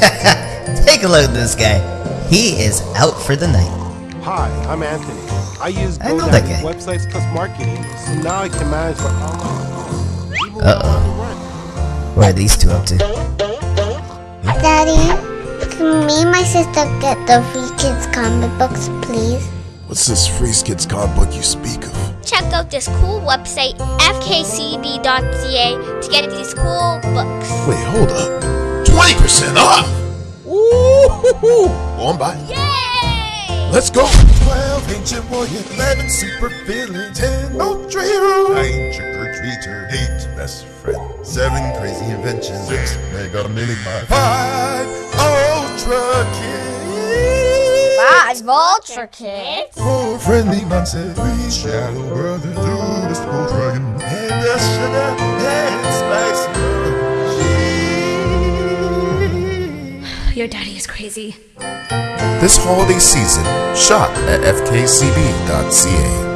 Take a look at this guy. He is out for the night. Hi, I'm Anthony. I use I know that guy. websites plus marketing, so now I can manage my online stores. even Uh-oh. without. What are these two up to? Daddy, can me and my sister get the Free Kids comic books, please? What's this Free Kids comic book you speak of? Check out this cool website, fkcb.ca, to get these cool books. Wait, hold up. 20% off! Ooh, on by. Yay! Let's go. 12 ancient warrior, 11 super villain, 10 ultra hero, 9 trick or treater, 8 best friend, 7 crazy inventions, 6 mega mini mind, 5 ultra kids, Five Ultra Kids. 4 friendly monsters, 3 shadow brothers, 2 mystical dragon, Your daddy is crazy. This holiday season, shop at fkcb.ca.